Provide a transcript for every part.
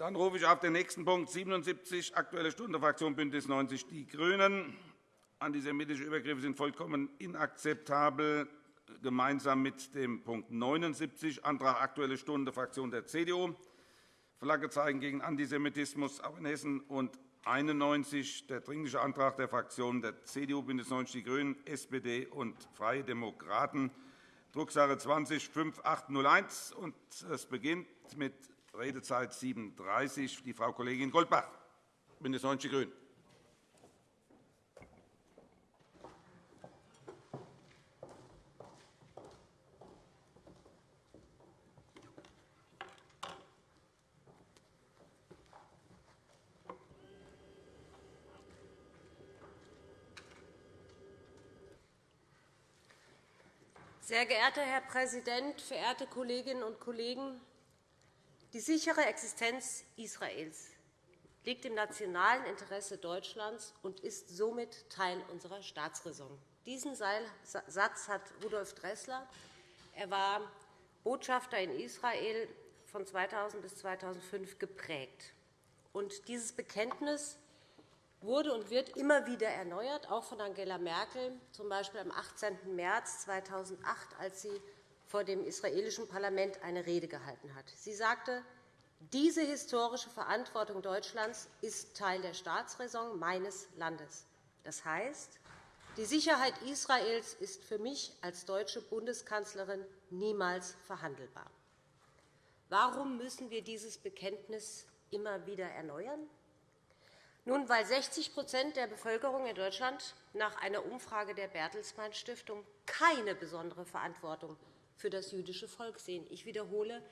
Dann rufe ich auf den nächsten Punkt 77, Aktuelle Stunde, Fraktion BÜNDNIS 90 die GRÜNEN. Antisemitische Übergriffe sind vollkommen inakzeptabel, gemeinsam mit dem Punkt 79, Antrag Aktuelle Stunde, Fraktion der CDU. Flagge zeigen gegen Antisemitismus, auch in Hessen. Und 91, der Dringliche Antrag der Fraktionen der CDU, BÜNDNIS 90 die GRÜNEN, SPD und Freie Demokraten, Drucksache 20-5801. Es beginnt mit Redezeit 37, die Frau Kollegin Goldbach, BÜNDNIS 90 die GRÜNEN. Sehr geehrter Herr Präsident, verehrte Kolleginnen und Kollegen! Die sichere Existenz Israels liegt im nationalen Interesse Deutschlands und ist somit Teil unserer Staatsräson. Diesen Satz hat Rudolf Dressler. Er war Botschafter in Israel von 2000 bis 2005 geprägt. Und dieses Bekenntnis wurde und wird immer wieder erneuert, auch von Angela Merkel, z. B. am 18. März 2008, als sie vor dem israelischen Parlament eine Rede gehalten hat. Sie sagte, diese historische Verantwortung Deutschlands ist Teil der Staatsräson meines Landes. Das heißt, die Sicherheit Israels ist für mich als deutsche Bundeskanzlerin niemals verhandelbar. Warum müssen wir dieses Bekenntnis immer wieder erneuern? Nun, weil 60% der Bevölkerung in Deutschland nach einer Umfrage der Bertelsmann Stiftung keine besondere Verantwortung für das jüdische Volk sehen. Ich wiederhole,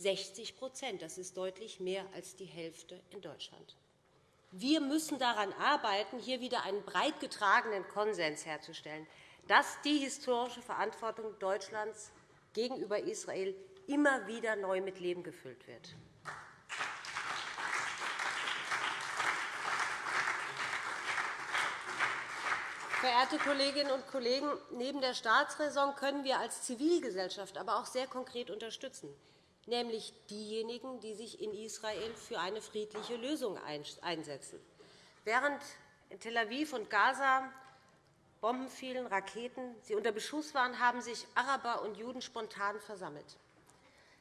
60% Das ist deutlich mehr als die Hälfte in Deutschland. Wir müssen daran arbeiten, hier wieder einen breit getragenen Konsens herzustellen, dass die historische Verantwortung Deutschlands gegenüber Israel immer wieder neu mit Leben gefüllt wird. Verehrte Kolleginnen und Kollegen, neben der Staatsräson können wir als Zivilgesellschaft aber auch sehr konkret unterstützen, nämlich diejenigen, die sich in Israel für eine friedliche Lösung einsetzen. Während in Tel Aviv und Gaza Bomben fielen, Raketen, sie unter Beschuss waren, haben sich Araber und Juden spontan versammelt.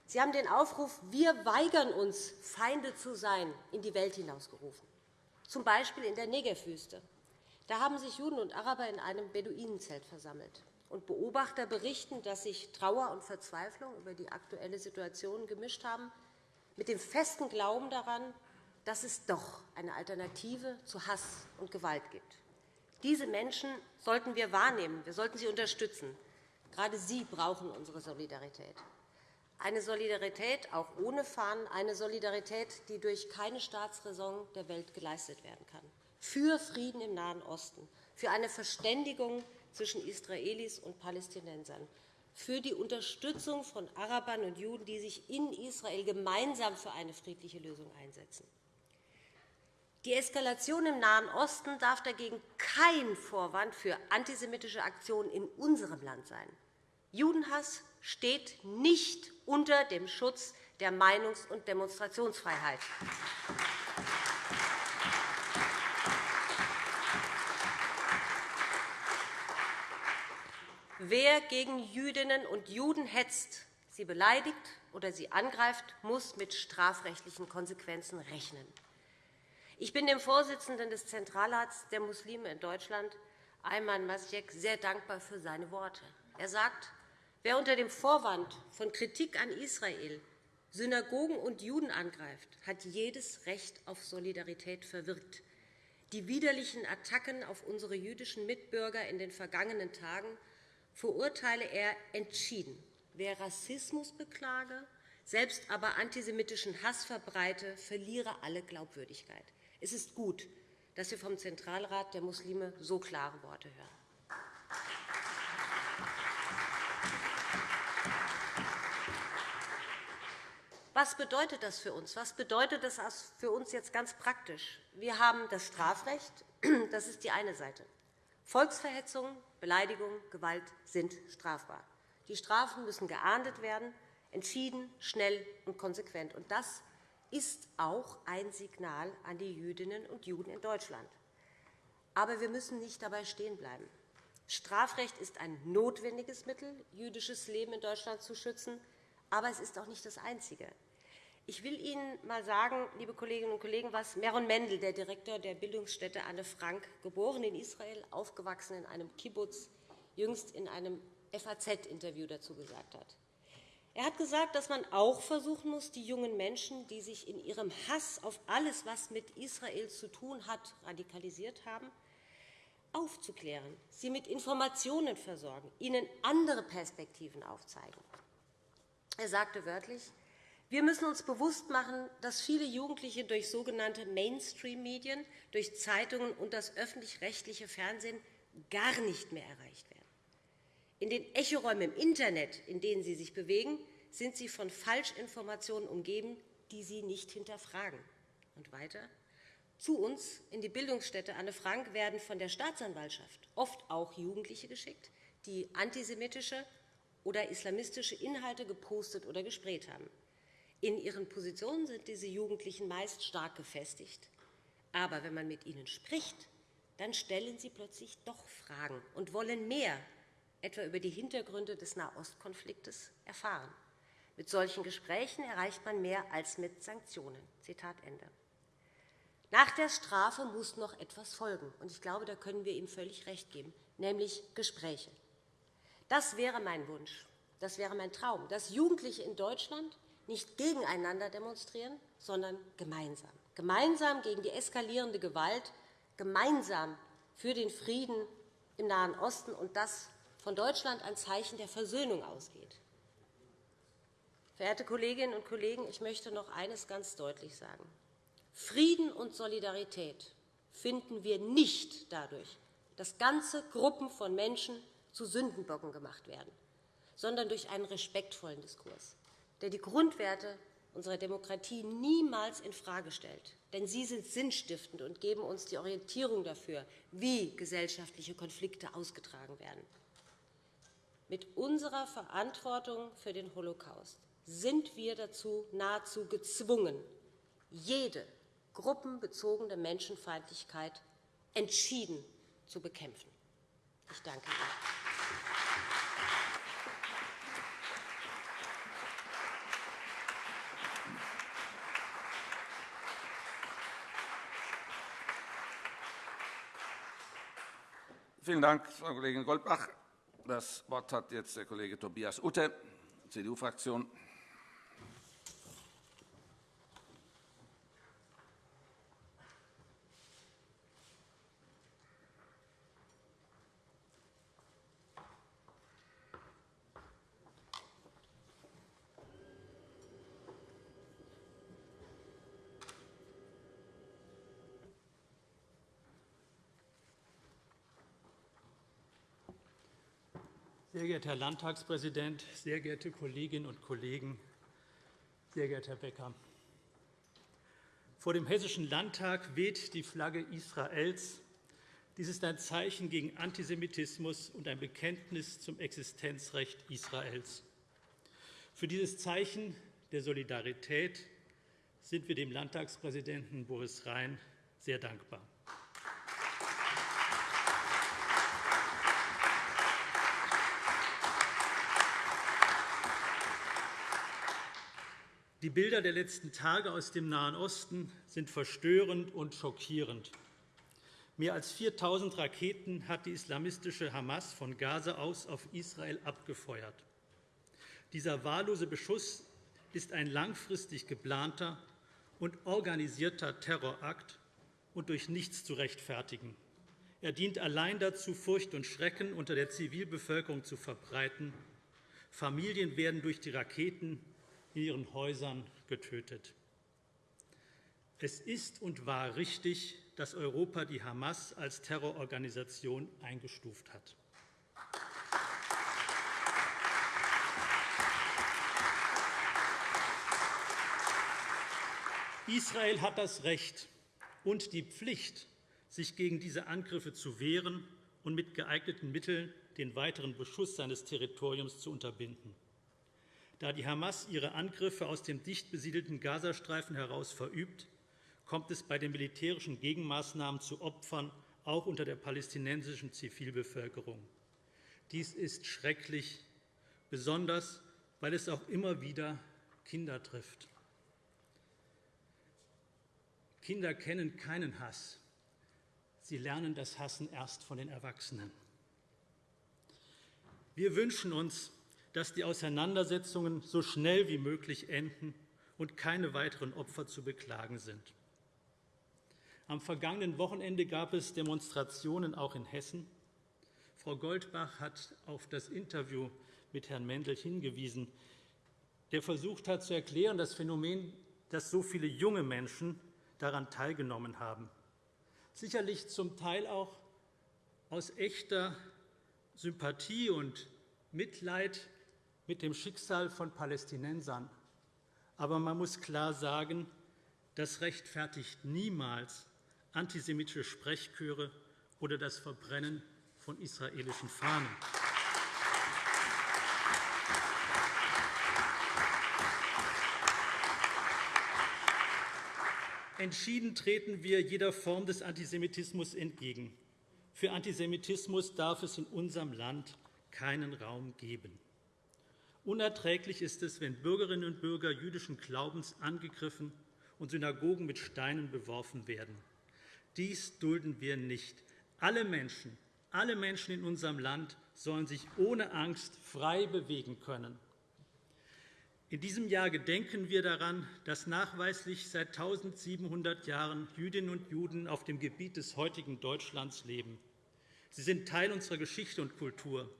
Sie haben den Aufruf Wir weigern uns, Feinde zu sein, in die Welt hinausgerufen, z. B. in der Negevwüste. Da haben sich Juden und Araber in einem Beduinenzelt versammelt. Und Beobachter berichten, dass sich Trauer und Verzweiflung über die aktuelle Situation gemischt haben, mit dem festen Glauben daran, dass es doch eine Alternative zu Hass und Gewalt gibt. Diese Menschen sollten wir wahrnehmen, wir sollten sie unterstützen. Gerade sie brauchen unsere Solidarität. Eine Solidarität auch ohne Fahnen, eine Solidarität, die durch keine Staatsräson der Welt geleistet werden kann für Frieden im Nahen Osten, für eine Verständigung zwischen Israelis und Palästinensern, für die Unterstützung von Arabern und Juden, die sich in Israel gemeinsam für eine friedliche Lösung einsetzen. Die Eskalation im Nahen Osten darf dagegen kein Vorwand für antisemitische Aktionen in unserem Land sein. Judenhass steht nicht unter dem Schutz der Meinungs- und Demonstrationsfreiheit. Wer gegen Jüdinnen und Juden hetzt, sie beleidigt oder sie angreift, muss mit strafrechtlichen Konsequenzen rechnen. Ich bin dem Vorsitzenden des Zentralrats der Muslime in Deutschland, Ayman Masjek, sehr dankbar für seine Worte. Er sagt, wer unter dem Vorwand von Kritik an Israel Synagogen und Juden angreift, hat jedes Recht auf Solidarität verwirkt. Die widerlichen Attacken auf unsere jüdischen Mitbürger in den vergangenen Tagen verurteile er entschieden. Wer Rassismus beklage, selbst aber antisemitischen Hass verbreite, verliere alle Glaubwürdigkeit. Es ist gut, dass wir vom Zentralrat der Muslime so klare Worte hören. Was bedeutet das für uns? Was bedeutet das für uns jetzt ganz praktisch? Wir haben das Strafrecht. Das ist die eine Seite. Volksverhetzung, Beleidigung, Gewalt sind strafbar. Die Strafen müssen geahndet werden, entschieden, schnell und konsequent. Und das ist auch ein Signal an die Jüdinnen und Juden in Deutschland. Aber wir müssen nicht dabei stehen bleiben. Strafrecht ist ein notwendiges Mittel, jüdisches Leben in Deutschland zu schützen, aber es ist auch nicht das einzige. Ich will Ihnen einmal sagen, liebe Kolleginnen und Kollegen, was Meron Mendel, der Direktor der Bildungsstätte Anne Frank, geboren in Israel, aufgewachsen in einem Kibbutz, jüngst in einem FAZ-Interview dazu gesagt hat. Er hat gesagt, dass man auch versuchen muss, die jungen Menschen, die sich in ihrem Hass auf alles, was mit Israel zu tun hat, radikalisiert haben, aufzuklären, sie mit Informationen versorgen, ihnen andere Perspektiven aufzeigen. Er sagte wörtlich, wir müssen uns bewusst machen, dass viele Jugendliche durch sogenannte Mainstream-Medien, durch Zeitungen und das öffentlich-rechtliche Fernsehen gar nicht mehr erreicht werden. In den Echoräumen im Internet, in denen sie sich bewegen, sind sie von Falschinformationen umgeben, die sie nicht hinterfragen. Und weiter. Zu uns in die Bildungsstätte Anne Frank werden von der Staatsanwaltschaft oft auch Jugendliche geschickt, die antisemitische oder islamistische Inhalte gepostet oder gespräht haben. In ihren Positionen sind diese Jugendlichen meist stark gefestigt. Aber wenn man mit ihnen spricht, dann stellen sie plötzlich doch Fragen und wollen mehr, etwa über die Hintergründe des Nahostkonfliktes, erfahren. Mit solchen Gesprächen erreicht man mehr als mit Sanktionen. Zitat Ende. Nach der Strafe muss noch etwas folgen. Und ich glaube, da können wir ihm völlig recht geben, nämlich Gespräche. Das wäre mein Wunsch, das wäre mein Traum, dass Jugendliche in Deutschland nicht gegeneinander demonstrieren, sondern gemeinsam. Gemeinsam gegen die eskalierende Gewalt, gemeinsam für den Frieden im Nahen Osten und das von Deutschland ein Zeichen der Versöhnung ausgeht. Verehrte Kolleginnen und Kollegen, ich möchte noch eines ganz deutlich sagen. Frieden und Solidarität finden wir nicht dadurch, dass ganze Gruppen von Menschen zu Sündenbocken gemacht werden, sondern durch einen respektvollen Diskurs der die Grundwerte unserer Demokratie niemals infrage stellt. Denn sie sind sinnstiftend und geben uns die Orientierung dafür, wie gesellschaftliche Konflikte ausgetragen werden. Mit unserer Verantwortung für den Holocaust sind wir dazu nahezu gezwungen, jede gruppenbezogene Menschenfeindlichkeit entschieden zu bekämpfen. Ich danke Ihnen. Vielen Dank, Frau Kollegin Goldbach. Das Wort hat jetzt der Kollege Tobias Utte, CDU-Fraktion. Sehr geehrter Herr Landtagspräsident, sehr geehrte Kolleginnen und Kollegen, sehr geehrter Herr Becker! Vor dem Hessischen Landtag weht die Flagge Israels. Dies ist ein Zeichen gegen Antisemitismus und ein Bekenntnis zum Existenzrecht Israels. Für dieses Zeichen der Solidarität sind wir dem Landtagspräsidenten Boris Rhein sehr dankbar. Die Bilder der letzten Tage aus dem Nahen Osten sind verstörend und schockierend. Mehr als 4.000 Raketen hat die islamistische Hamas von Gaza aus auf Israel abgefeuert. Dieser wahllose Beschuss ist ein langfristig geplanter und organisierter Terrorakt und durch nichts zu rechtfertigen. Er dient allein dazu, Furcht und Schrecken unter der Zivilbevölkerung zu verbreiten. Familien werden durch die Raketen in ihren Häusern getötet. Es ist und war richtig, dass Europa die Hamas als Terrororganisation eingestuft hat. Israel hat das Recht und die Pflicht, sich gegen diese Angriffe zu wehren und mit geeigneten Mitteln den weiteren Beschuss seines Territoriums zu unterbinden. Da die Hamas ihre Angriffe aus dem dicht besiedelten Gazastreifen heraus verübt, kommt es bei den militärischen Gegenmaßnahmen zu Opfern, auch unter der palästinensischen Zivilbevölkerung. Dies ist schrecklich, besonders weil es auch immer wieder Kinder trifft. Kinder kennen keinen Hass. Sie lernen das Hassen erst von den Erwachsenen. Wir wünschen uns, dass die Auseinandersetzungen so schnell wie möglich enden und keine weiteren Opfer zu beklagen sind. Am vergangenen Wochenende gab es Demonstrationen auch in Hessen. Frau Goldbach hat auf das Interview mit Herrn Mendel hingewiesen, der versucht hat zu erklären, das Phänomen, dass so viele junge Menschen daran teilgenommen haben. Sicherlich zum Teil auch aus echter Sympathie und Mitleid mit dem Schicksal von Palästinensern. Aber man muss klar sagen, das rechtfertigt niemals antisemitische Sprechchöre oder das Verbrennen von israelischen Fahnen. Entschieden treten wir jeder Form des Antisemitismus entgegen. Für Antisemitismus darf es in unserem Land keinen Raum geben. Unerträglich ist es, wenn Bürgerinnen und Bürger jüdischen Glaubens angegriffen und Synagogen mit Steinen beworfen werden. Dies dulden wir nicht. Alle Menschen, alle Menschen in unserem Land sollen sich ohne Angst frei bewegen können. In diesem Jahr gedenken wir daran, dass nachweislich seit 1700 Jahren Jüdinnen und Juden auf dem Gebiet des heutigen Deutschlands leben. Sie sind Teil unserer Geschichte und Kultur.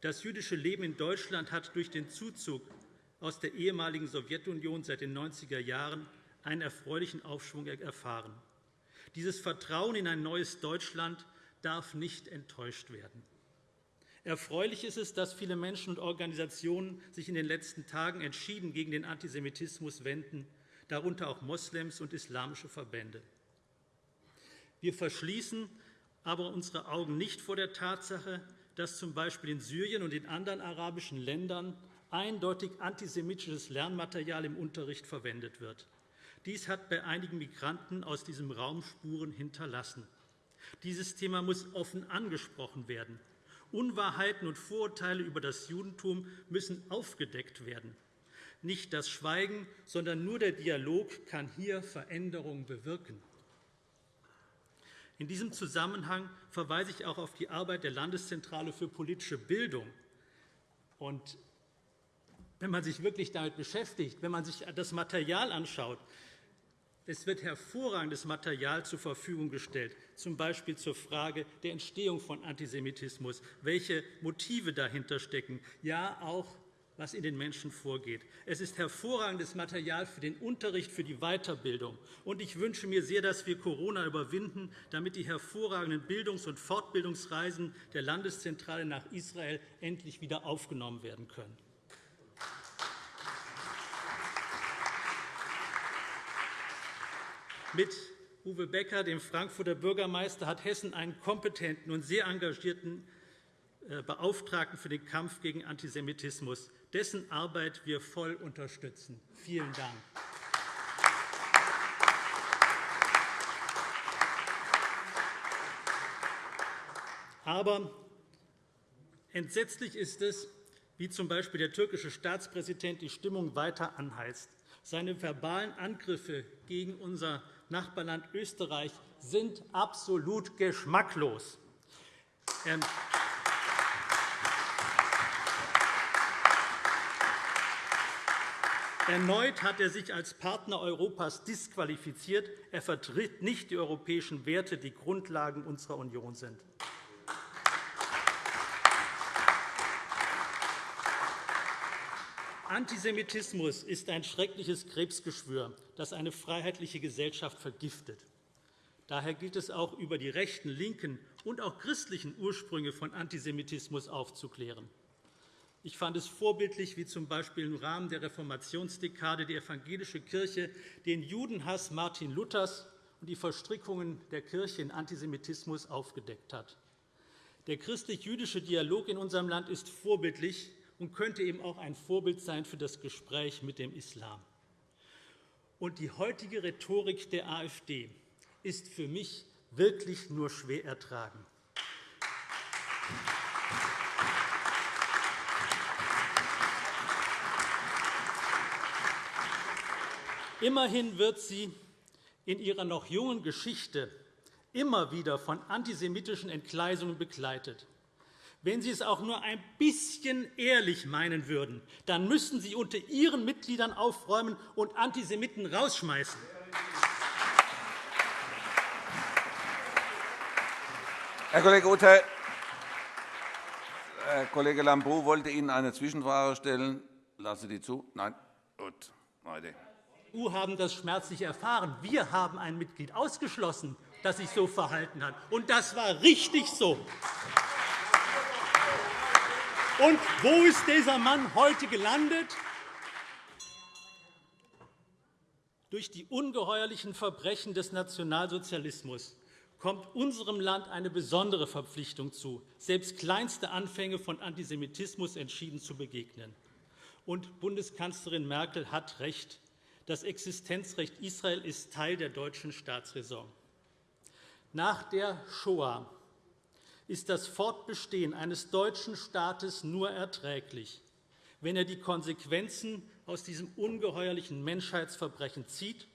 Das jüdische Leben in Deutschland hat durch den Zuzug aus der ehemaligen Sowjetunion seit den 90er Jahren einen erfreulichen Aufschwung erfahren. Dieses Vertrauen in ein neues Deutschland darf nicht enttäuscht werden. Erfreulich ist es, dass viele Menschen und Organisationen sich in den letzten Tagen entschieden gegen den Antisemitismus wenden, darunter auch Moslems und islamische Verbände. Wir verschließen aber unsere Augen nicht vor der Tatsache, dass z. B. in Syrien und in anderen arabischen Ländern eindeutig antisemitisches Lernmaterial im Unterricht verwendet wird. Dies hat bei einigen Migranten aus diesem Raum Spuren hinterlassen. Dieses Thema muss offen angesprochen werden. Unwahrheiten und Vorurteile über das Judentum müssen aufgedeckt werden. Nicht das Schweigen, sondern nur der Dialog kann hier Veränderungen bewirken. In diesem Zusammenhang verweise ich auch auf die Arbeit der Landeszentrale für politische Bildung. Und wenn man sich wirklich damit beschäftigt, wenn man sich das Material anschaut, es wird hervorragendes Material zur Verfügung gestellt, z. B. zur Frage der Entstehung von Antisemitismus, welche Motive dahinter stecken, ja auch was in den Menschen vorgeht. Es ist hervorragendes Material für den Unterricht, für die Weiterbildung. Und ich wünsche mir sehr, dass wir Corona überwinden, damit die hervorragenden Bildungs- und Fortbildungsreisen der Landeszentrale nach Israel endlich wieder aufgenommen werden können. Mit Uwe Becker, dem Frankfurter Bürgermeister, hat Hessen einen kompetenten und sehr engagierten äh, Beauftragten für den Kampf gegen Antisemitismus dessen Arbeit wir voll unterstützen. Vielen Dank. Aber entsetzlich ist es, wie z. B. der türkische Staatspräsident die Stimmung weiter anheizt. Seine verbalen Angriffe gegen unser Nachbarland Österreich sind absolut geschmacklos. Ähm, Erneut hat er sich als Partner Europas disqualifiziert. Er vertritt nicht die europäischen Werte, die Grundlagen unserer Union sind. Antisemitismus ist ein schreckliches Krebsgeschwür, das eine freiheitliche Gesellschaft vergiftet. Daher gilt es auch, über die rechten, linken und auch christlichen Ursprünge von Antisemitismus aufzuklären. Ich fand es vorbildlich, wie z. B. im Rahmen der Reformationsdekade die evangelische Kirche den Judenhass Martin Luthers und die Verstrickungen der Kirche in Antisemitismus aufgedeckt hat. Der christlich-jüdische Dialog in unserem Land ist vorbildlich und könnte eben auch ein Vorbild sein für das Gespräch mit dem Islam. Und die heutige Rhetorik der AfD ist für mich wirklich nur schwer ertragen. Immerhin wird sie in ihrer noch jungen Geschichte immer wieder von antisemitischen Entgleisungen begleitet. Wenn Sie es auch nur ein bisschen ehrlich meinen würden, dann müssten Sie unter Ihren Mitgliedern aufräumen und Antisemiten rausschmeißen. Herr Kollege Uther, Herr Kollege Lambrou wollte Ihnen eine Zwischenfrage stellen. Lassen Sie die zu? Nein? Gut. Weiter. EU haben das schmerzlich erfahren. Wir haben ein Mitglied ausgeschlossen, das sich so verhalten hat. Und das war richtig so. Und wo ist dieser Mann heute gelandet? Durch die ungeheuerlichen Verbrechen des Nationalsozialismus kommt unserem Land eine besondere Verpflichtung zu, selbst kleinste Anfänge von Antisemitismus entschieden zu begegnen. Und Bundeskanzlerin Merkel hat recht. Das Existenzrecht Israel ist Teil der deutschen Staatsräson. Nach der Shoah ist das Fortbestehen eines deutschen Staates nur erträglich, wenn er die Konsequenzen aus diesem ungeheuerlichen Menschheitsverbrechen zieht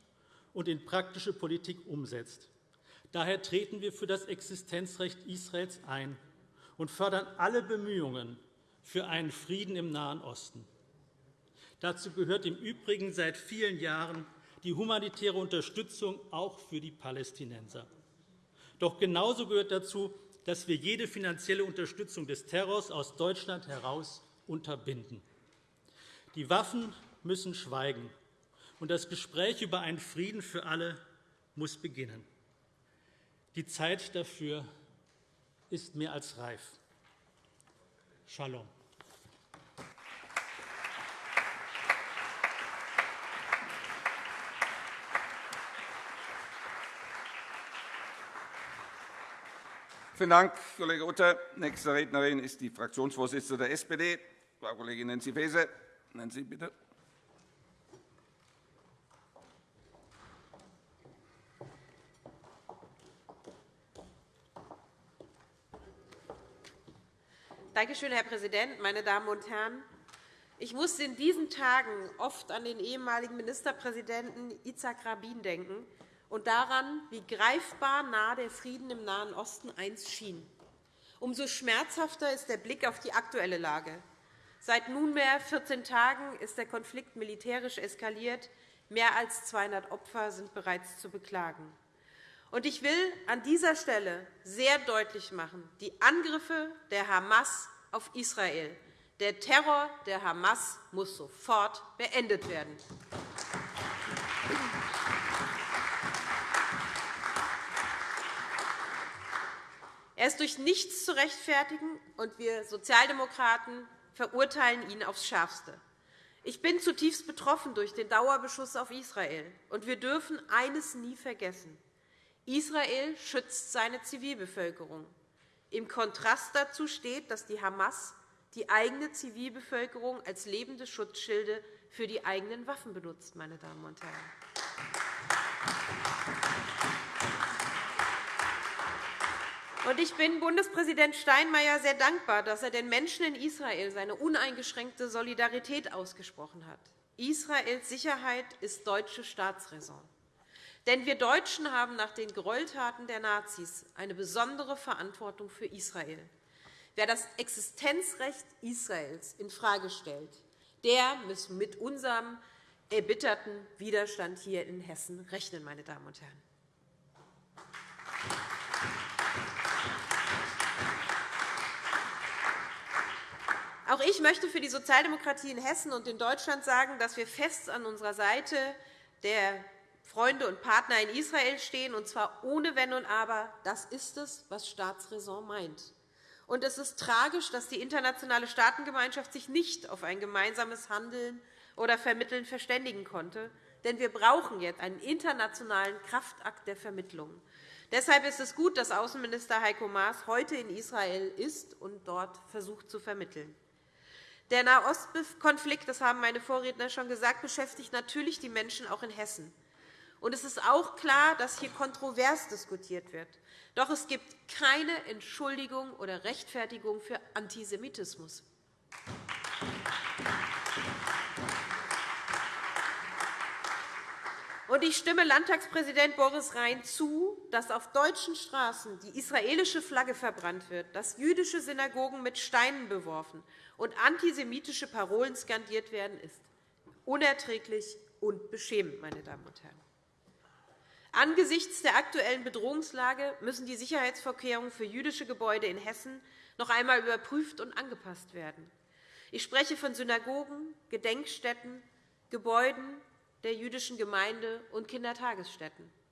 und in praktische Politik umsetzt. Daher treten wir für das Existenzrecht Israels ein und fördern alle Bemühungen für einen Frieden im Nahen Osten. Dazu gehört im Übrigen seit vielen Jahren die humanitäre Unterstützung auch für die Palästinenser. Doch genauso gehört dazu, dass wir jede finanzielle Unterstützung des Terrors aus Deutschland heraus unterbinden. Die Waffen müssen schweigen, und das Gespräch über einen Frieden für alle muss beginnen. Die Zeit dafür ist mehr als reif. Shalom. Vielen Dank, Kollege Utter. Nächste Rednerin ist die Fraktionsvorsitzende der SPD, Frau Kollegin Nancy Faeser. Nancy, bitte. Danke schön, Herr Präsident, meine Damen und Herren! Ich musste in diesen Tagen oft an den ehemaligen Ministerpräsidenten Itzhak Rabin denken, und daran, wie greifbar nah der Frieden im Nahen Osten einst schien. Umso schmerzhafter ist der Blick auf die aktuelle Lage. Seit nunmehr 14 Tagen ist der Konflikt militärisch eskaliert. Mehr als 200 Opfer sind bereits zu beklagen. Ich will an dieser Stelle sehr deutlich machen, die Angriffe der Hamas auf Israel, der Terror der Hamas muss sofort beendet werden. Er ist durch nichts zu rechtfertigen, und wir Sozialdemokraten verurteilen ihn aufs Schärfste. Ich bin zutiefst betroffen durch den Dauerbeschuss auf Israel. und Wir dürfen eines nie vergessen. Israel schützt seine Zivilbevölkerung. Im Kontrast dazu steht, dass die Hamas die eigene Zivilbevölkerung als lebende Schutzschilde für die eigenen Waffen benutzt. Meine Damen und Herren. Ich bin Bundespräsident Steinmeier sehr dankbar, dass er den Menschen in Israel seine uneingeschränkte Solidarität ausgesprochen hat. Israels Sicherheit ist deutsche Staatsräson. Denn wir Deutschen haben nach den Gräueltaten der Nazis eine besondere Verantwortung für Israel. Wer das Existenzrecht Israels infrage stellt, der muss mit unserem erbitterten Widerstand hier in Hessen rechnen. Meine Damen und Herren. Auch ich möchte für die Sozialdemokratie in Hessen und in Deutschland sagen, dass wir fest an unserer Seite der Freunde und Partner in Israel stehen, und zwar ohne Wenn und Aber. Das ist es, was Staatsräson meint. Und es ist tragisch, dass die internationale Staatengemeinschaft sich nicht auf ein gemeinsames Handeln oder Vermitteln verständigen konnte. Denn wir brauchen jetzt einen internationalen Kraftakt der Vermittlung. Deshalb ist es gut, dass Außenminister Heiko Maas heute in Israel ist und dort versucht zu vermitteln. Der Nahostkonflikt, das haben meine Vorredner schon gesagt, beschäftigt natürlich die Menschen auch in Hessen. Und es ist auch klar, dass hier kontrovers diskutiert wird. Doch es gibt keine Entschuldigung oder Rechtfertigung für Antisemitismus. Und ich stimme Landtagspräsident Boris Rhein zu, dass auf deutschen Straßen die israelische Flagge verbrannt wird, dass jüdische Synagogen mit Steinen beworfen und antisemitische Parolen skandiert werden, ist unerträglich und beschämend. Meine Damen und Herren. Angesichts der aktuellen Bedrohungslage müssen die Sicherheitsvorkehrungen für jüdische Gebäude in Hessen noch einmal überprüft und angepasst werden. Ich spreche von Synagogen, Gedenkstätten, Gebäuden der jüdischen Gemeinde und Kindertagesstätten.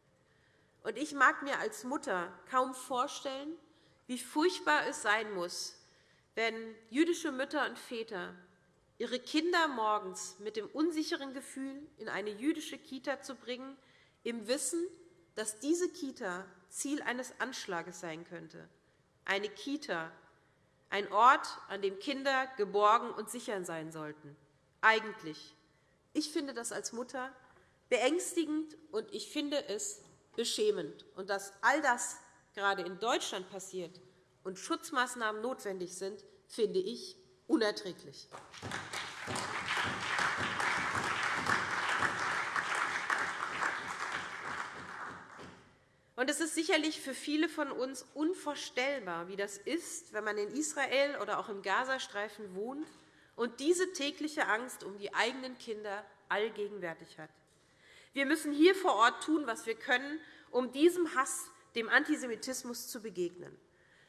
Und ich mag mir als Mutter kaum vorstellen, wie furchtbar es sein muss, wenn jüdische Mütter und Väter ihre Kinder morgens mit dem unsicheren Gefühl in eine jüdische Kita zu bringen, im Wissen, dass diese Kita Ziel eines Anschlages sein könnte. Eine Kita, ein Ort, an dem Kinder geborgen und sicher sein sollten. Eigentlich. Ich finde das als Mutter beängstigend, und ich finde es beschämend. Und dass all das gerade in Deutschland passiert und Schutzmaßnahmen notwendig sind, finde ich unerträglich. Und es ist sicherlich für viele von uns unvorstellbar, wie das ist, wenn man in Israel oder auch im Gazastreifen wohnt und diese tägliche Angst um die eigenen Kinder allgegenwärtig hat. Wir müssen hier vor Ort tun, was wir können, um diesem Hass, dem Antisemitismus zu begegnen.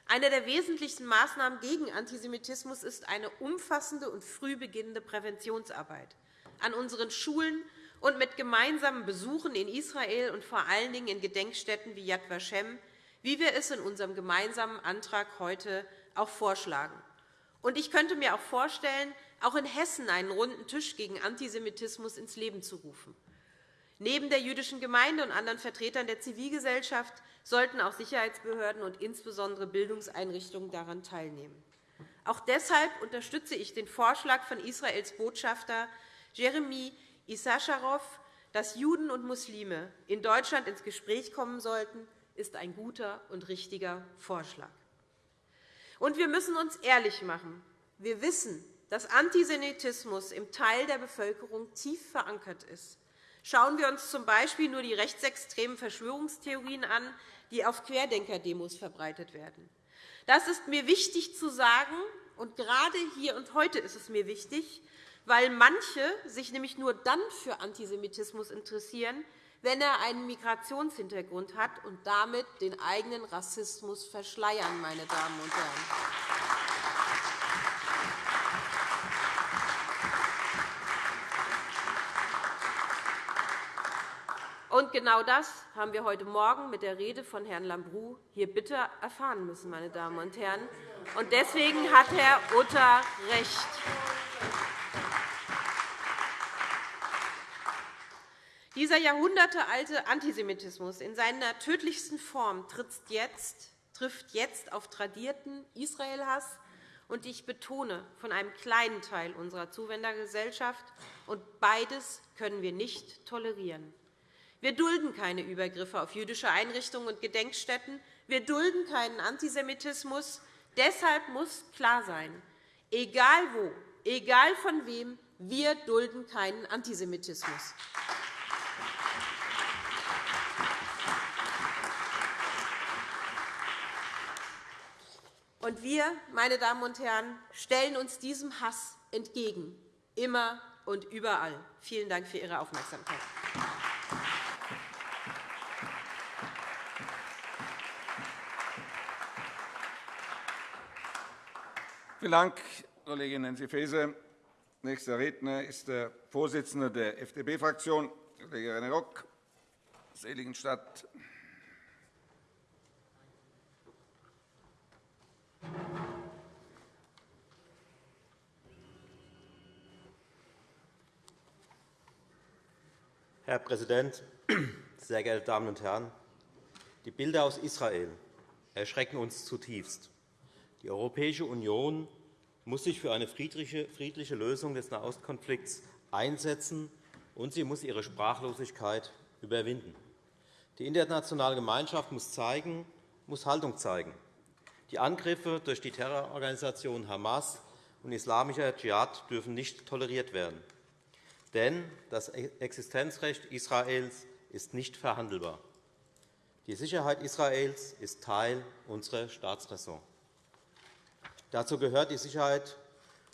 Eine der wesentlichsten Maßnahmen gegen Antisemitismus ist eine umfassende und früh beginnende Präventionsarbeit an unseren Schulen und mit gemeinsamen Besuchen in Israel und vor allen Dingen in Gedenkstätten wie Yad Vashem, wie wir es in unserem gemeinsamen Antrag heute auch vorschlagen. Und ich könnte mir auch vorstellen, auch in Hessen einen runden Tisch gegen Antisemitismus ins Leben zu rufen. Neben der jüdischen Gemeinde und anderen Vertretern der Zivilgesellschaft sollten auch Sicherheitsbehörden und insbesondere Bildungseinrichtungen daran teilnehmen. Auch deshalb unterstütze ich den Vorschlag von Israels Botschafter Jeremy Issacharov, dass Juden und Muslime in Deutschland ins Gespräch kommen sollten, ist ein guter und richtiger Vorschlag. Und wir müssen uns ehrlich machen. Wir wissen, dass Antisemitismus im Teil der Bevölkerung tief verankert ist. Schauen wir uns z.B. nur die rechtsextremen Verschwörungstheorien an, die auf Querdenker-Demos verbreitet werden. Das ist mir wichtig zu sagen, und gerade hier und heute ist es mir wichtig, weil manche sich nämlich nur dann für Antisemitismus interessieren, wenn er einen Migrationshintergrund hat und damit den eigenen Rassismus verschleiern, meine Damen und Herren. Genau das haben wir heute Morgen mit der Rede von Herrn Lambrou hier bitter erfahren müssen, meine Damen und Herren. Und deswegen hat Herr Utter recht. Dieser jahrhundertealte Antisemitismus in seiner tödlichsten Form trifft jetzt auf tradierten Israelhass und ich betone von einem kleinen Teil unserer Zuwendergesellschaft. Und beides können wir nicht tolerieren. Wir dulden keine Übergriffe auf jüdische Einrichtungen und Gedenkstätten. Wir dulden keinen Antisemitismus. Deshalb muss klar sein, egal wo, egal von wem, wir dulden keinen Antisemitismus. Und wir, meine Damen und Herren, stellen uns diesem Hass entgegen, immer und überall. Vielen Dank für Ihre Aufmerksamkeit. Vielen Dank, Kollegin Nancy Faeser. Nächster Redner ist der Vorsitzende der FDP-Fraktion, Kollege René Rock, Seligenstadt. Herr Präsident, sehr geehrte Damen und Herren! Die Bilder aus Israel erschrecken uns zutiefst. Die Europäische Union muss sich für eine friedliche Lösung des Nahostkonflikts einsetzen, und sie muss ihre Sprachlosigkeit überwinden. Die internationale Gemeinschaft muss, zeigen, muss Haltung zeigen. Die Angriffe durch die Terrororganisation Hamas und islamischer Dschihad dürfen nicht toleriert werden. Denn das Existenzrecht Israels ist nicht verhandelbar. Die Sicherheit Israels ist Teil unserer Staatsräson. Dazu gehört die Sicherheit,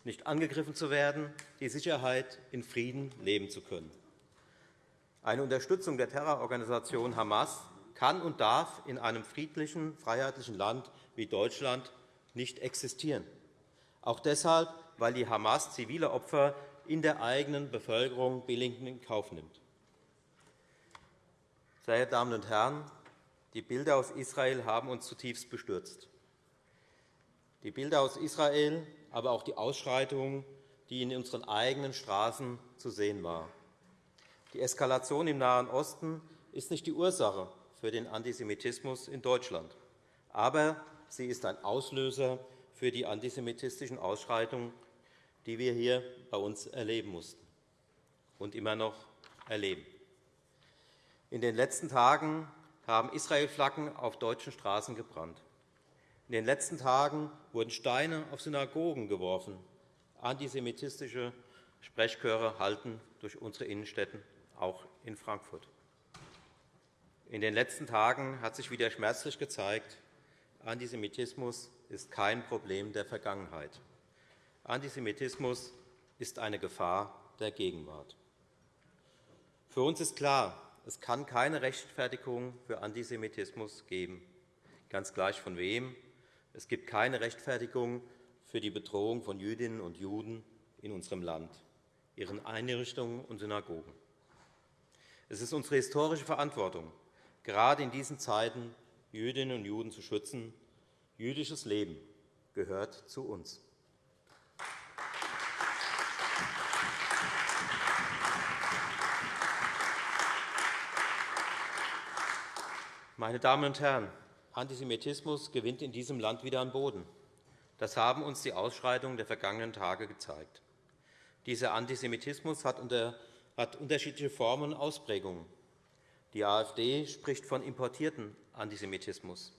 nicht angegriffen zu werden, die Sicherheit, in Frieden leben zu können. Eine Unterstützung der Terrororganisation Hamas kann und darf in einem friedlichen, freiheitlichen Land wie Deutschland nicht existieren. Auch deshalb, weil die Hamas zivile Opfer in der eigenen Bevölkerung billigend in Kauf nimmt. Sehr geehrte Damen und Herren, die Bilder aus Israel haben uns zutiefst bestürzt. Die Bilder aus Israel, aber auch die Ausschreitungen, die in unseren eigenen Straßen zu sehen waren. Die Eskalation im Nahen Osten ist nicht die Ursache für den Antisemitismus in Deutschland, aber sie ist ein Auslöser für die antisemitistischen Ausschreitungen, die wir hier bei uns erleben mussten und immer noch erleben. In den letzten Tagen haben Israel-Flaggen auf deutschen Straßen gebrannt. In den letzten Tagen wurden Steine auf Synagogen geworfen. Antisemitistische Sprechchöre halten durch unsere Innenstädte, auch in Frankfurt. In den letzten Tagen hat sich wieder schmerzlich gezeigt, Antisemitismus ist kein Problem der Vergangenheit. Antisemitismus ist eine Gefahr der Gegenwart. Für uns ist klar, es kann keine Rechtfertigung für Antisemitismus geben, ganz gleich von wem. Es gibt keine Rechtfertigung für die Bedrohung von Jüdinnen und Juden in unserem Land, ihren Einrichtungen und Synagogen. Es ist unsere historische Verantwortung, gerade in diesen Zeiten Jüdinnen und Juden zu schützen. Jüdisches Leben gehört zu uns. Meine Damen und Herren, Antisemitismus gewinnt in diesem Land wieder an Boden. Das haben uns die Ausschreitungen der vergangenen Tage gezeigt. Dieser Antisemitismus hat, unterschiedliche Formen und Ausprägungen. Die AfD spricht von importierten Antisemitismus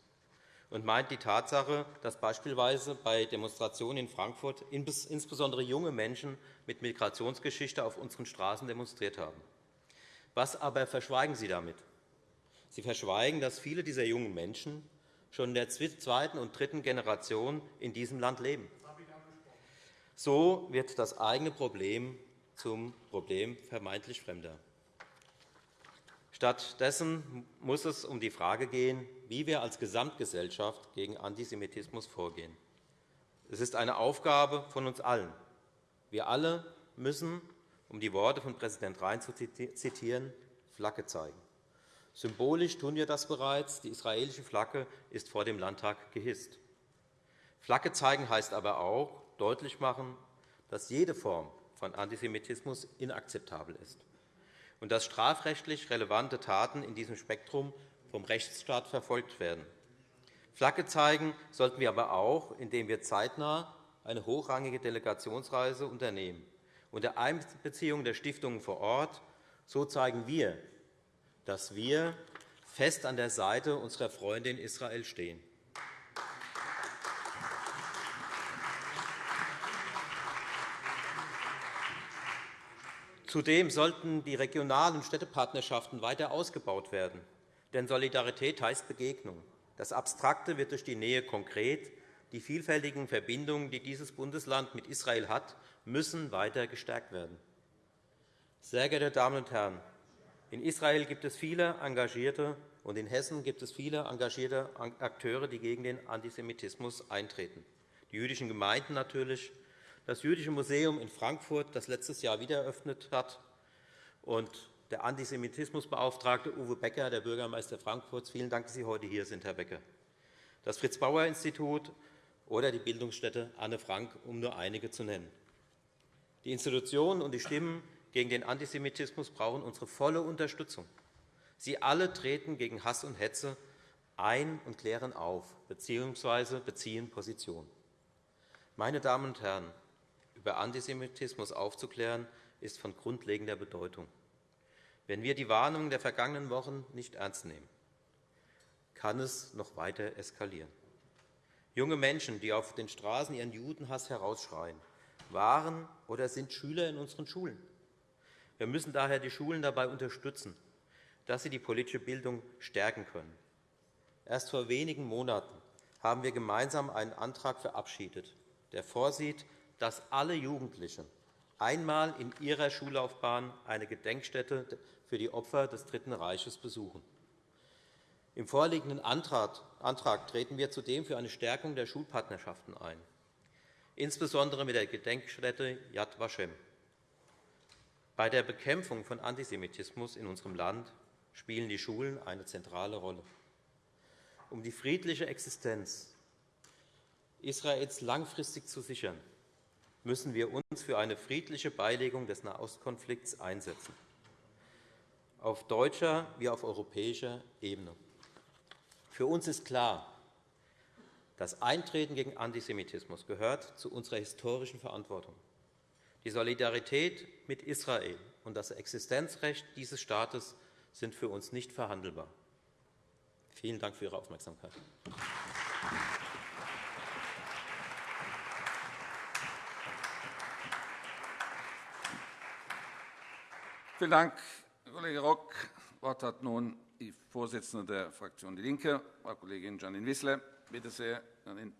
und meint die Tatsache, dass beispielsweise bei Demonstrationen in Frankfurt insbesondere junge Menschen mit Migrationsgeschichte auf unseren Straßen demonstriert haben. Was aber verschweigen Sie damit? Sie verschweigen, dass viele dieser jungen Menschen schon in der zweiten und dritten Generation in diesem Land leben. So wird das eigene Problem zum Problem vermeintlich Fremder. Stattdessen muss es um die Frage gehen, wie wir als Gesamtgesellschaft gegen Antisemitismus vorgehen. Es ist eine Aufgabe von uns allen. Wir alle müssen, um die Worte von Präsident Rhein zu zitieren, Flagge zeigen. Symbolisch tun wir das bereits. Die israelische Flagge ist vor dem Landtag gehisst. Flagge zeigen heißt aber auch deutlich machen, dass jede Form von Antisemitismus inakzeptabel ist und dass strafrechtlich relevante Taten in diesem Spektrum vom Rechtsstaat verfolgt werden. Flagge zeigen sollten wir aber auch, indem wir zeitnah eine hochrangige Delegationsreise unternehmen. Unter Einbeziehung der Stiftungen vor Ort so zeigen wir dass wir fest an der Seite unserer Freunde in Israel stehen. Zudem sollten die regionalen Städtepartnerschaften weiter ausgebaut werden. Denn Solidarität heißt Begegnung. Das Abstrakte wird durch die Nähe konkret. Die vielfältigen Verbindungen, die dieses Bundesland mit Israel hat, müssen weiter gestärkt werden. Sehr geehrte Damen und Herren, in Israel gibt es viele engagierte, und in Hessen gibt es viele engagierte Akteure, die gegen den Antisemitismus eintreten. Die jüdischen Gemeinden natürlich, das Jüdische Museum in Frankfurt, das letztes Jahr wieder eröffnet hat, und der Antisemitismusbeauftragte Uwe Becker, der Bürgermeister Frankfurts. Vielen Dank, dass Sie heute hier sind, Herr Becker. Das Fritz-Bauer-Institut oder die Bildungsstätte Anne Frank, um nur einige zu nennen. Die Institutionen und die Stimmen gegen den Antisemitismus brauchen unsere volle Unterstützung. Sie alle treten gegen Hass und Hetze ein und klären auf bzw. beziehen Position. Meine Damen und Herren, über Antisemitismus aufzuklären, ist von grundlegender Bedeutung. Wenn wir die Warnungen der vergangenen Wochen nicht ernst nehmen, kann es noch weiter eskalieren. Junge Menschen, die auf den Straßen ihren Judenhass herausschreien, waren oder sind Schüler in unseren Schulen. Wir müssen daher die Schulen dabei unterstützen, dass sie die politische Bildung stärken können. Erst vor wenigen Monaten haben wir gemeinsam einen Antrag verabschiedet, der vorsieht, dass alle Jugendlichen einmal in ihrer Schullaufbahn eine Gedenkstätte für die Opfer des Dritten Reiches besuchen. Im vorliegenden Antrag treten wir zudem für eine Stärkung der Schulpartnerschaften ein, insbesondere mit der Gedenkstätte Yad Vashem. Bei der Bekämpfung von Antisemitismus in unserem Land spielen die Schulen eine zentrale Rolle. Um die friedliche Existenz Israels langfristig zu sichern, müssen wir uns für eine friedliche Beilegung des Nahostkonflikts einsetzen, auf deutscher wie auf europäischer Ebene. Für uns ist klar, das Eintreten gegen Antisemitismus gehört zu unserer historischen Verantwortung. Die Solidarität mit Israel und das Existenzrecht dieses Staates sind für uns nicht verhandelbar. Vielen Dank für Ihre Aufmerksamkeit. Vielen Dank, Kollege Rock. Das Wort hat nun die Vorsitzende der Fraktion DIE LINKE, Frau Kollegin Janine Wissler. Bitte sehr, Janine.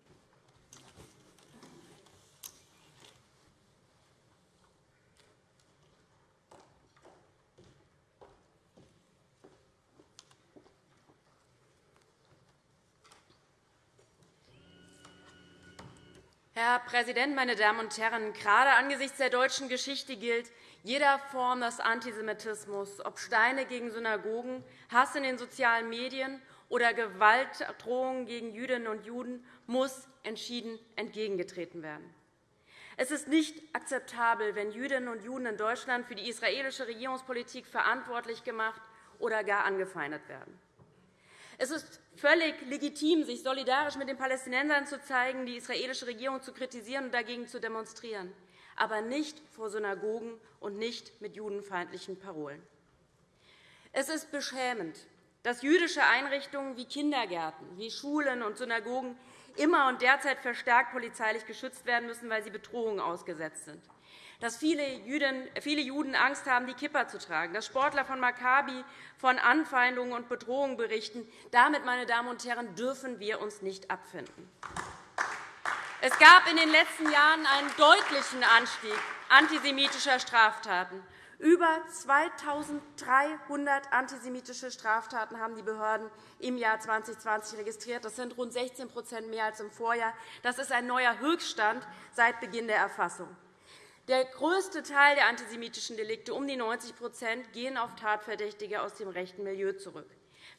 Herr Präsident, meine Damen und Herren! Gerade angesichts der deutschen Geschichte gilt, jeder Form des Antisemitismus, ob Steine gegen Synagogen, Hass in den sozialen Medien oder Gewaltdrohungen gegen Jüdinnen und Juden, muss entschieden entgegengetreten werden. Es ist nicht akzeptabel, wenn Jüdinnen und Juden in Deutschland für die israelische Regierungspolitik verantwortlich gemacht oder gar angefeindet werden. Es ist völlig legitim, sich solidarisch mit den Palästinensern zu zeigen, die israelische Regierung zu kritisieren und dagegen zu demonstrieren, aber nicht vor Synagogen und nicht mit judenfeindlichen Parolen. Es ist beschämend, dass jüdische Einrichtungen wie Kindergärten, wie Schulen und Synagogen immer und derzeit verstärkt polizeilich geschützt werden müssen, weil sie Bedrohungen ausgesetzt sind dass viele Juden Angst haben, die Kippa zu tragen, dass Sportler von Maccabi von Anfeindungen und Bedrohungen berichten. Damit, meine Damen und Herren, dürfen wir uns nicht abfinden. Es gab in den letzten Jahren einen deutlichen Anstieg antisemitischer Straftaten. Über 2.300 antisemitische Straftaten haben die Behörden im Jahr 2020 registriert. Das sind rund 16% mehr als im Vorjahr. Das ist ein neuer Höchststand seit Beginn der Erfassung. Der größte Teil der antisemitischen Delikte, um die 90% gehen auf Tatverdächtige aus dem rechten Milieu zurück.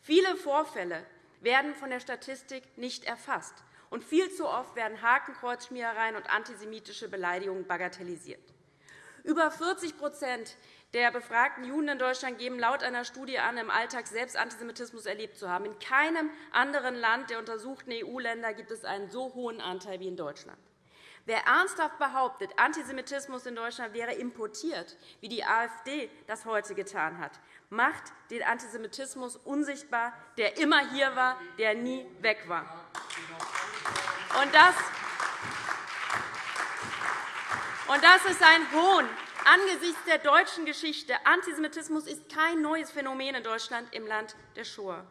Viele Vorfälle werden von der Statistik nicht erfasst, und viel zu oft werden Hakenkreuzschmierereien und antisemitische Beleidigungen bagatellisiert. Über 40% der befragten Juden in Deutschland geben laut einer Studie an, im Alltag selbst Antisemitismus erlebt zu haben. In keinem anderen Land der untersuchten EU-Länder gibt es einen so hohen Anteil wie in Deutschland. Wer ernsthaft behauptet, Antisemitismus in Deutschland wäre importiert, wie die AfD das heute getan hat, macht den Antisemitismus unsichtbar, der immer hier war, der nie weg war. Und das, und das ist ein Hohn angesichts der deutschen Geschichte. Antisemitismus ist kein neues Phänomen in Deutschland im Land der Shoah.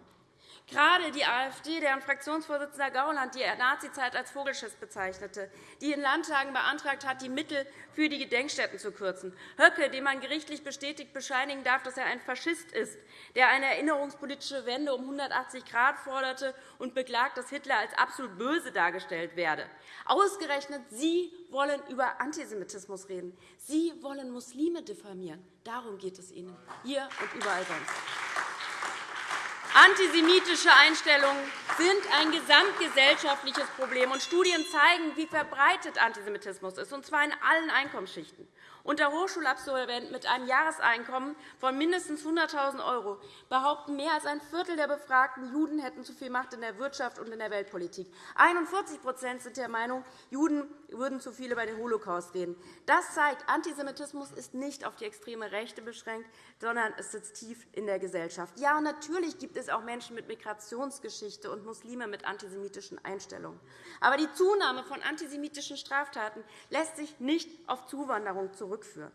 Gerade die AfD, deren Fraktionsvorsitzender Gauland die Nazizeit als Vogelschiss bezeichnete, die in Landtagen beantragt hat, die Mittel für die Gedenkstätten zu kürzen, Höcke, dem man gerichtlich bestätigt bescheinigen darf, dass er ein Faschist ist, der eine erinnerungspolitische Wende um 180 Grad forderte und beklagt, dass Hitler als absolut böse dargestellt werde. Ausgerechnet Sie wollen über Antisemitismus reden. Sie wollen Muslime diffamieren. Darum geht es Ihnen, hier und überall sonst. Antisemitische Einstellungen sind ein gesamtgesellschaftliches Problem. und Studien zeigen, wie verbreitet Antisemitismus ist, und zwar in allen Einkommensschichten. Unter Hochschulabsolventen mit einem Jahreseinkommen von mindestens 100.000 € behaupten, mehr als ein Viertel der befragten Juden hätten zu viel Macht in der Wirtschaft und in der Weltpolitik. 41% sind der Meinung, Juden würden zu viel über den Holocaust reden. Das zeigt, Antisemitismus ist nicht auf die extreme Rechte beschränkt, sondern es sitzt tief in der Gesellschaft. Ja, natürlich gibt es auch Menschen mit Migrationsgeschichte und Muslime mit antisemitischen Einstellungen. Aber die Zunahme von antisemitischen Straftaten lässt sich nicht auf Zuwanderung zurückführen.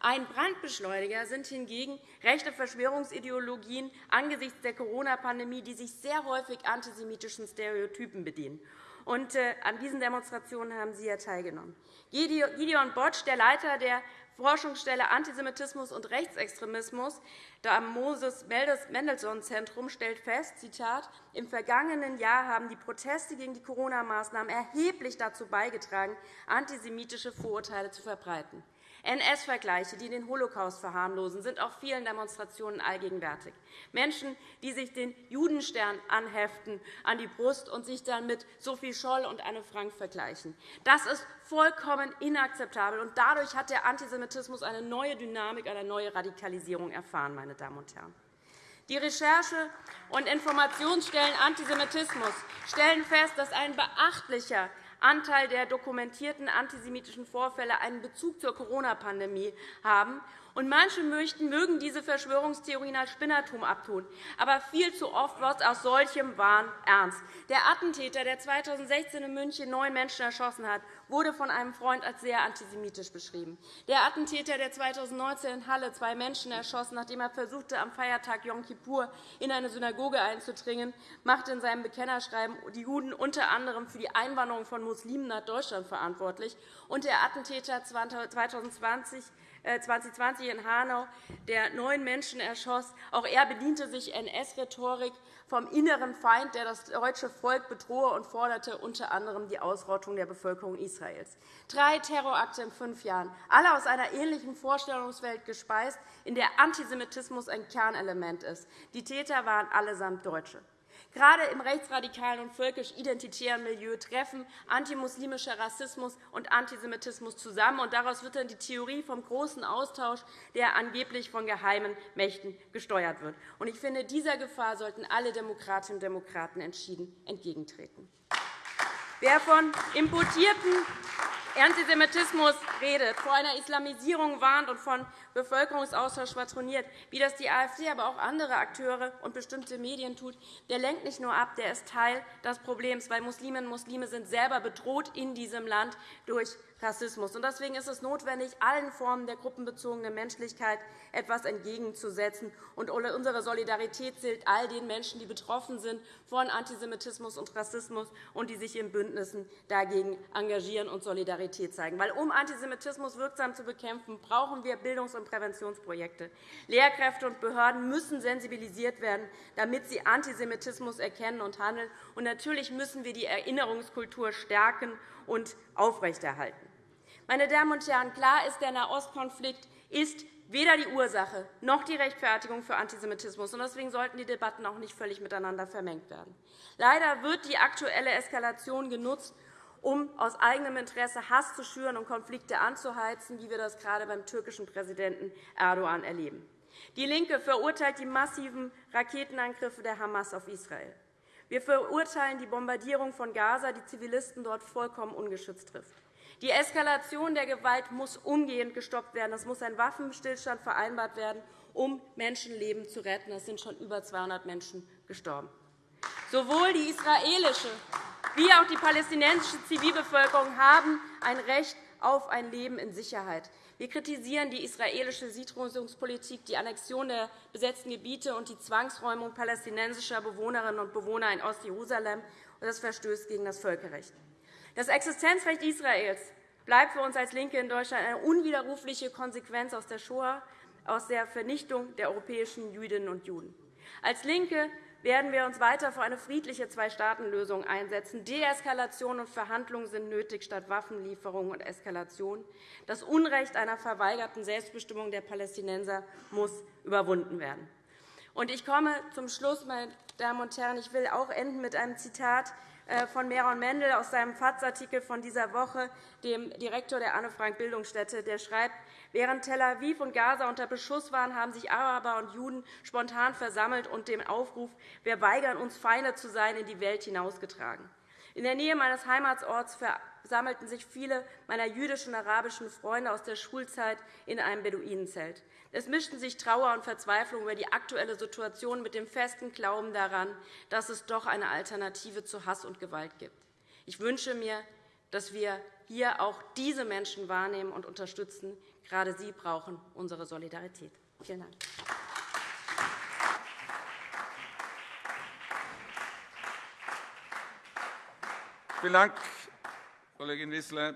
Ein Brandbeschleuniger sind hingegen rechte Verschwörungsideologien angesichts der Corona-Pandemie, die sich sehr häufig antisemitischen Stereotypen bedienen. Und, äh, an diesen Demonstrationen haben Sie ja teilgenommen. Gideon Botsch, der Leiter der Forschungsstelle Antisemitismus und Rechtsextremismus am Moses-Mendelssohn-Zentrum stellt fest, Zitat, im vergangenen Jahr haben die Proteste gegen die Corona-Maßnahmen erheblich dazu beigetragen, antisemitische Vorurteile zu verbreiten. NS-Vergleiche, die den Holocaust verharmlosen, sind auf vielen Demonstrationen allgegenwärtig. Menschen, die sich den Judenstern anheften an die Brust und sich dann mit Sophie Scholl und Anne Frank vergleichen. Das ist vollkommen inakzeptabel. Und dadurch hat der Antisemitismus eine neue Dynamik, eine neue Radikalisierung erfahren. Meine Damen und Herren. Die Recherche- und Informationsstellen Antisemitismus stellen fest, dass ein beachtlicher Anteil der dokumentierten antisemitischen Vorfälle einen Bezug zur Corona-Pandemie haben und manche mögen diese Verschwörungstheorien als Spinnertum abtun. Aber viel zu oft wird aus solchem Wahn ernst. Der Attentäter, der 2016 in München neun Menschen erschossen hat, wurde von einem Freund als sehr antisemitisch beschrieben. Der Attentäter, der 2019 in Halle zwei Menschen erschoss, nachdem er versuchte, am Feiertag Yom Kippur in eine Synagoge einzudringen, machte in seinem Bekennerschreiben die Juden unter anderem für die Einwanderung von Muslimen nach Deutschland verantwortlich. Und der Attentäter 2020 2020 äh, in Hanau, der neun Menschen erschoss. Auch er bediente sich NS-Rhetorik vom inneren Feind, der das deutsche Volk bedrohe, und forderte unter anderem die Ausrottung der Bevölkerung Israels. Drei Terrorakte in fünf Jahren, alle aus einer ähnlichen Vorstellungswelt gespeist, in der Antisemitismus ein Kernelement ist. Die Täter waren allesamt Deutsche. Gerade im rechtsradikalen und völkisch-identitären Milieu treffen antimuslimischer Rassismus und Antisemitismus zusammen. und Daraus wird dann die Theorie vom großen Austausch, der angeblich von geheimen Mächten gesteuert wird. Ich finde, dieser Gefahr sollten alle Demokratinnen und Demokraten entschieden entgegentreten. Wer von importierten Antisemitismus redet, vor einer Islamisierung warnt und von Bevölkerungsaustausch schwadroniert, wie das die AfD, aber auch andere Akteure und bestimmte Medien tut, der lenkt nicht nur ab, der ist Teil des Problems, weil Musliminnen und Muslime sind selber bedroht in diesem Land durch Rassismus. Deswegen ist es notwendig, allen Formen der gruppenbezogenen Menschlichkeit etwas entgegenzusetzen. Unsere Solidarität gilt all den Menschen, die betroffen sind von Antisemitismus und Rassismus und die sich in Bündnissen dagegen engagieren und Solidarität zeigen. Weil, um Antisemitismus wirksam zu bekämpfen, brauchen wir Bildungs- und Präventionsprojekte. Lehrkräfte und Behörden müssen sensibilisiert werden, damit sie Antisemitismus erkennen und handeln. Und natürlich müssen wir die Erinnerungskultur stärken und aufrechterhalten. Meine Damen und Herren, klar ist, der Nahostkonflikt ist weder die Ursache noch die Rechtfertigung für Antisemitismus. Deswegen sollten die Debatten auch nicht völlig miteinander vermengt werden. Leider wird die aktuelle Eskalation genutzt, um aus eigenem Interesse Hass zu schüren und Konflikte anzuheizen, wie wir das gerade beim türkischen Präsidenten Erdogan erleben. DIE LINKE verurteilt die massiven Raketenangriffe der Hamas auf Israel. Wir verurteilen die Bombardierung von Gaza, die Zivilisten dort vollkommen ungeschützt trifft. Die Eskalation der Gewalt muss umgehend gestoppt werden. Es muss ein Waffenstillstand vereinbart werden, um Menschenleben zu retten. Es sind schon über 200 Menschen gestorben. Sowohl die israelische wie auch die palästinensische Zivilbevölkerung haben ein Recht auf ein Leben in Sicherheit. Wir kritisieren die israelische Siedlungspolitik, die Annexion der besetzten Gebiete und die Zwangsräumung palästinensischer Bewohnerinnen und Bewohner in Ostjerusalem. Das verstößt gegen das Völkerrecht. Das Existenzrecht Israels bleibt für uns als LINKE in Deutschland eine unwiderrufliche Konsequenz aus der Shoah, aus der Vernichtung der europäischen Jüdinnen und Juden. Als LINKE werden wir uns weiter für eine friedliche Zwei-Staaten-Lösung einsetzen. Deeskalation und Verhandlungen sind nötig statt Waffenlieferungen und Eskalation. Das Unrecht einer verweigerten Selbstbestimmung der Palästinenser muss überwunden werden. Ich komme zum Schluss, meine Damen und Herren. Ich will auch enden mit einem Zitat äh, von Meron Mendel aus seinem FAZ-Artikel von dieser Woche, dem Direktor der Anne-Frank-Bildungsstätte. Der schreibt, Während Tel Aviv und Gaza unter Beschuss waren, haben sich Araber und Juden spontan versammelt und den Aufruf, wir weigern uns, Feinde zu sein, in die Welt hinausgetragen. In der Nähe meines Heimatsorts versammelten sich viele meiner jüdischen und arabischen Freunde aus der Schulzeit in einem Beduinenzelt. Es mischten sich Trauer und Verzweiflung über die aktuelle Situation mit dem festen Glauben daran, dass es doch eine Alternative zu Hass und Gewalt gibt. Ich wünsche mir, dass wir hier auch diese Menschen wahrnehmen und unterstützen. Gerade sie brauchen unsere Solidarität. Vielen Dank. Vielen Dank, Kollegin Wissler.